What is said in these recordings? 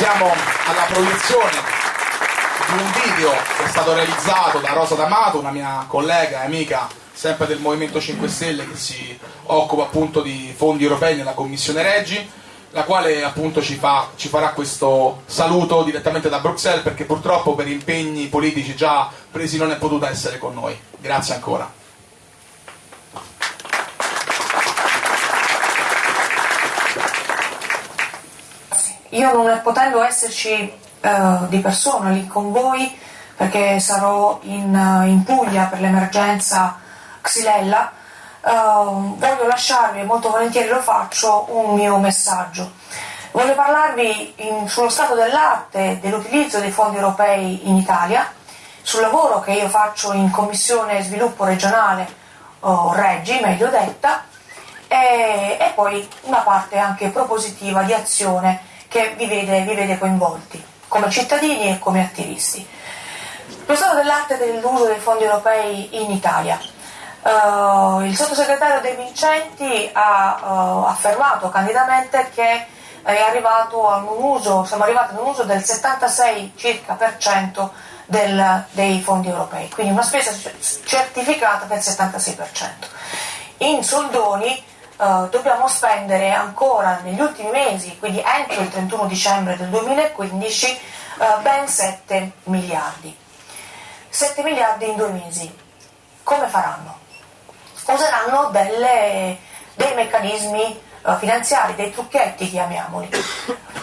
Siamo alla proiezione di un video che è stato realizzato da Rosa D'Amato, una mia collega e amica sempre del Movimento 5 Stelle che si occupa appunto di fondi europei nella Commissione Reggi, la quale appunto ci, fa, ci farà questo saluto direttamente da Bruxelles perché purtroppo per impegni politici già presi non è potuta essere con noi. Grazie ancora. Io non potendo esserci uh, di persona lì con voi, perché sarò in, uh, in Puglia per l'emergenza Xylella, uh, voglio lasciarvi, molto volentieri lo faccio, un mio messaggio. Voglio parlarvi in, sullo stato dell'arte dell'utilizzo dei fondi europei in Italia, sul lavoro che io faccio in Commissione Sviluppo Regionale, o Reggi, meglio detta, e, e poi una parte anche propositiva di azione che vi vede, vi vede coinvolti come cittadini e come attivisti. Lo stato dell'arte dell'uso dei fondi europei in Italia. Uh, il sottosegretario De Vincenti ha uh, affermato candidamente che uso, siamo arrivati ad un uso del 76 circa per cento del, dei fondi europei, quindi una spesa certificata del 76%. In soldoni uh, dobbiamo spendere ancora negli ultimi mesi, quindi entro il 31 dicembre del 2015, uh, eh, ben 7 miliardi. 7 miliardi in due mesi. Come faranno? Useranno delle, dei meccanismi uh, finanziari, dei trucchetti chiamiamoli.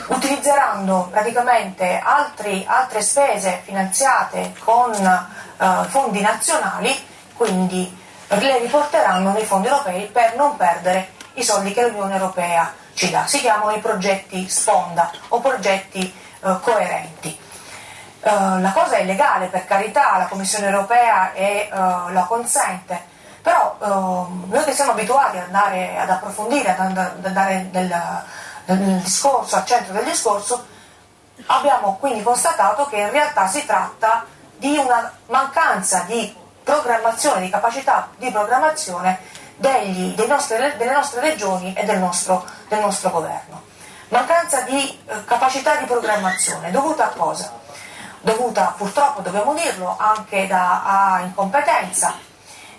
Utilizzeranno praticamente altri, altre spese finanziate con fondi nazionali, quindi le riporteranno nei fondi europei per non perdere i soldi che l'Unione Europea ci dà. Si chiamano i progetti sponda o progetti eh, coerenti. Uh, la cosa è legale, per carità, la Commissione europea è, uh, la consente, però uh, noi che siamo abituati ad andare ad approfondire, ad andare nel, nel discorso, al centro del discorso, abbiamo quindi constatato che in realtà si tratta di una mancanza di programmazione, di capacità di programmazione degli, nostri, delle nostre regioni e del nostro, del nostro governo. Mancanza di eh, capacità di programmazione dovuta a cosa? Dovuta purtroppo, dobbiamo dirlo, anche da, a incompetenza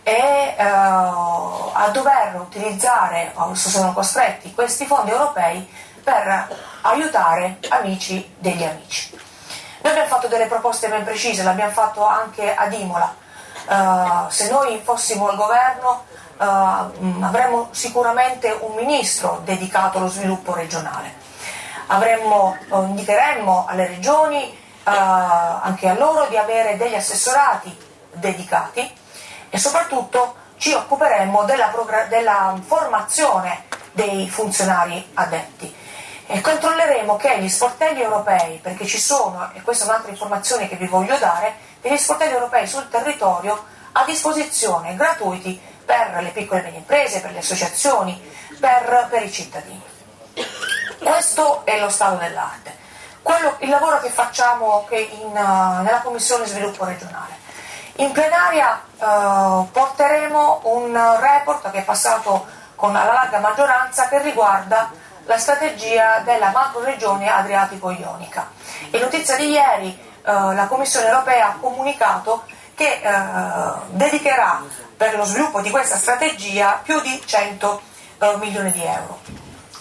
e eh, a dover utilizzare, o sono costretti, questi fondi europei per aiutare amici degli amici. Noi abbiamo fatto delle proposte ben precise, l'abbiamo fatto anche ad Imola, Uh, se noi fossimo al governo uh, avremmo sicuramente un ministro dedicato allo sviluppo regionale. Avremmo, uh, indicheremmo alle regioni, anche a loro, di avere degli assessorati dedicati e soprattutto ci occuperemmo della, della formazione dei funzionari addetti e controlleremo che gli sportelli europei, perché ci sono, e questa è un'altra informazione che vi voglio dare, degli sportelli europei sul territorio a disposizione gratuiti per le piccole e medie imprese, per le associazioni, per, per i cittadini. Questo è lo stato dell'arte. Quello, il lavoro che facciamo che in, uh, nella Commissione Sviluppo Regionale. In plenaria uh, porteremo un report che è passato con la larga maggioranza che riguarda la strategia della macro regione Adriatico-Ionica. È notizia di ieri eh, la Commissione europea ha comunicato che eh, dedicherà per lo sviluppo di questa strategia più di 100 eh, milioni di euro.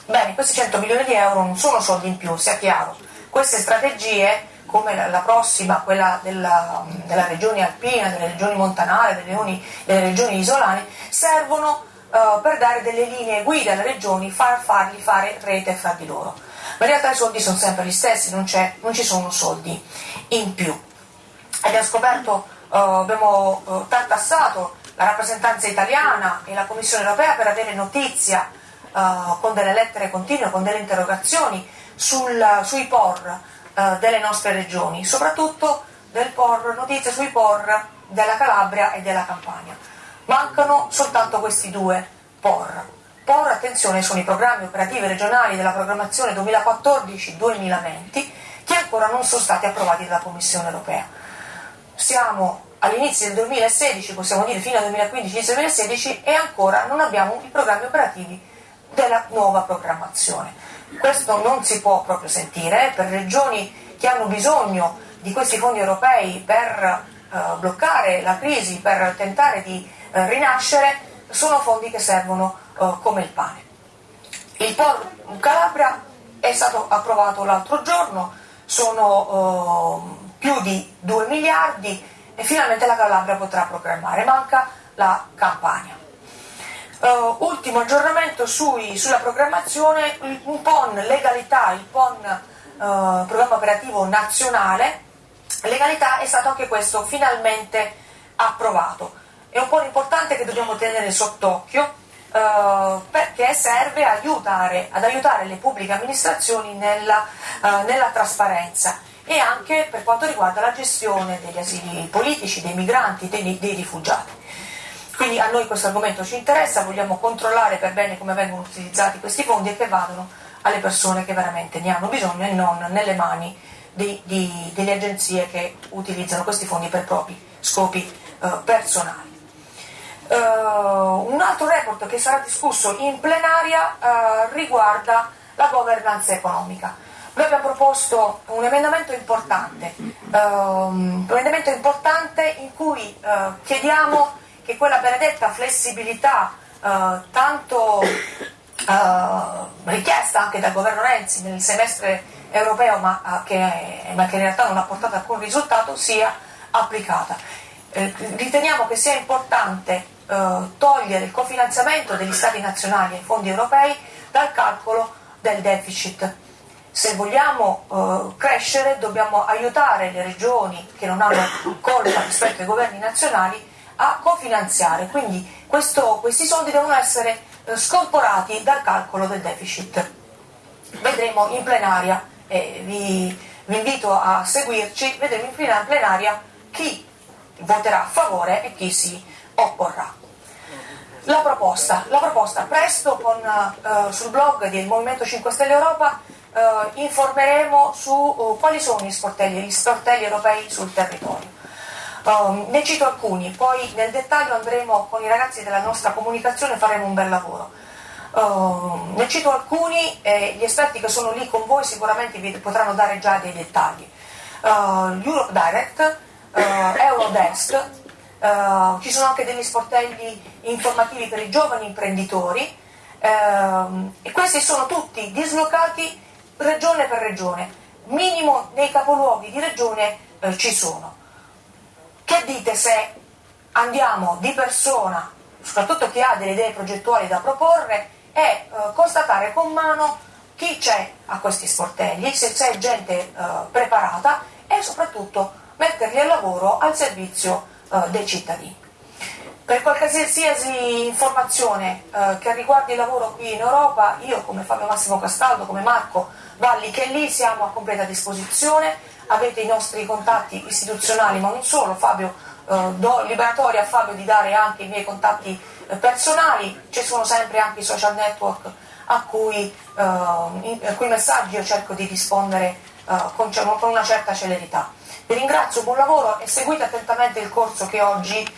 Bene, questi 100 milioni di euro non sono soldi in più, sia chiaro. Queste strategie, come la, prossima, quella della, della, regione alpina, delle regioni montanare, delle regioni, delle regioni isolane, servono uh, per dare delle linee guida alle regioni, far, fargli fare rete fra di loro. Ma in realtà i soldi sono sempre gli stessi, non, non ci sono soldi in più. Abbiamo scoperto, uh, abbiamo uh, tartassato la rappresentanza italiana e la Commissione europea per avere notizia uh, con delle lettere continue, con delle interrogazioni sul, sui POR delle nostre regioni, soprattutto POR, notizie sui POR della Calabria e della Campania. Mancano soltanto questi due POR. POR, attenzione, sono i programmi operativi regionali della programmazione 2014-2020 che ancora non sono stati approvati dalla Commissione europea. Siamo all'inizio del 2016, possiamo dire fino al 2015-2016 e ancora non abbiamo i programmi operativi della nuova programmazione. questo non si può proprio sentire, per regioni che hanno bisogno di questi fondi europei per eh, bloccare la crisi, per tentare di eh, rinascere, sono fondi che servono eh, come il pane. Il POR Calabria è stato approvato l'altro giorno, sono eh, più di 2 miliardi e finalmente la Calabria potrà programmare, manca la Campania. Uh, ultimo aggiornamento sui, sulla programmazione, un PON legalità, il PON uh, programma operativo nazionale, legalità è stato anche questo finalmente approvato. È un PON importante che dobbiamo tenere sott'occhio uh, perché serve aiutare, ad aiutare le pubbliche amministrazioni nella, nella trasparenza e anche per quanto riguarda la gestione degli asili politici, dei migranti, dei, dei rifugiati. Quindi a noi questo argomento ci interessa, vogliamo controllare per bene come vengono utilizzati questi fondi e che vadano alle persone che veramente ne hanno bisogno e non nelle mani di, di, delle agenzie che utilizzano questi fondi per propri scopi eh, personali. Uh, un altro report che sarà discusso in plenaria uh, riguarda la governance economica. Noi abbiamo proposto un emendamento importante, uh, un emendamento importante in cui chiediamo che quella benedetta flessibilità eh, tanto eh, richiesta anche dal governo Renzi nel semestre europeo ma, eh, che, ma che in realtà non ha portato alcun risultato sia applicata. Eh, riteniamo che sia importante eh, togliere il cofinanziamento degli Stati nazionali ai fondi europei dal calcolo del deficit. Se vogliamo uh, crescere dobbiamo aiutare le regioni che non hanno colpa rispetto ai governi nazionali a cofinanziare, quindi questo, questi soldi devono essere eh, scorporati dal calcolo del deficit. Vedremo in plenaria, eh, vi, vi, invito a seguirci, vedremo in plenaria chi voterà a favore e chi si opporrà. La proposta, la proposta presto con, eh, sul blog del Movimento 5 Stelle Europa eh, informeremo su uh, quali sono gli sportelli, gli sportelli europei sul territorio. Um, ne cito alcuni, poi nel dettaglio andremo con i ragazzi della nostra comunicazione e faremo un bel lavoro. Uh, ne cito alcuni e gli esperti che sono lì con voi sicuramente vi potranno dare già dei dettagli. Uh, Europe Direct, uh, Eurodesk, uh, ci sono anche degli sportelli informativi per i giovani imprenditori ehm, e questi sono tutti dislocati regione per regione, minimo nei capoluoghi di regione eh, ci sono. Che dite se andiamo di persona, soprattutto chi ha delle idee progettuali da proporre, e eh, constatare con mano chi c'è a questi sportelli, se c'è gente preparata e soprattutto metterli al lavoro al servizio eh, dei cittadini. Per qualsiasi informazione eh, che riguardi il lavoro qui in Europa, io come Fabio Massimo Castaldo, come Marco Valli, che lì siamo a completa disposizione, avete i nostri contatti istituzionali, ma non solo, Fabio, eh, do liberatoria a Fabio di dare anche i miei contatti eh, personali, ci sono sempre anche i social network a cui, eh, in, a cui messaggi io cerco di rispondere con, con, una certa celerità. Vi ringrazio, buon lavoro e seguite attentamente il corso che oggi eh,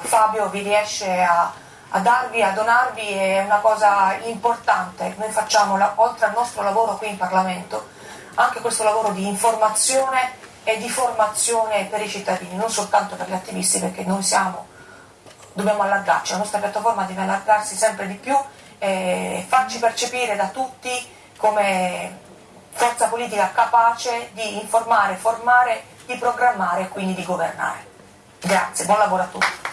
Fabio vi riesce a, a darvi, a donarvi, è una cosa importante. Noi facciamo, la, oltre al nostro lavoro qui in Parlamento, anche questo lavoro di informazione e di formazione per i cittadini, non soltanto per gli attivisti, perché noi siamo, dobbiamo allargarci, la nostra piattaforma deve allargarsi sempre di più e farci percepire da tutti come forza politica capace di informare, formare, di programmare e quindi di governare. Grazie, buon lavoro a tutti.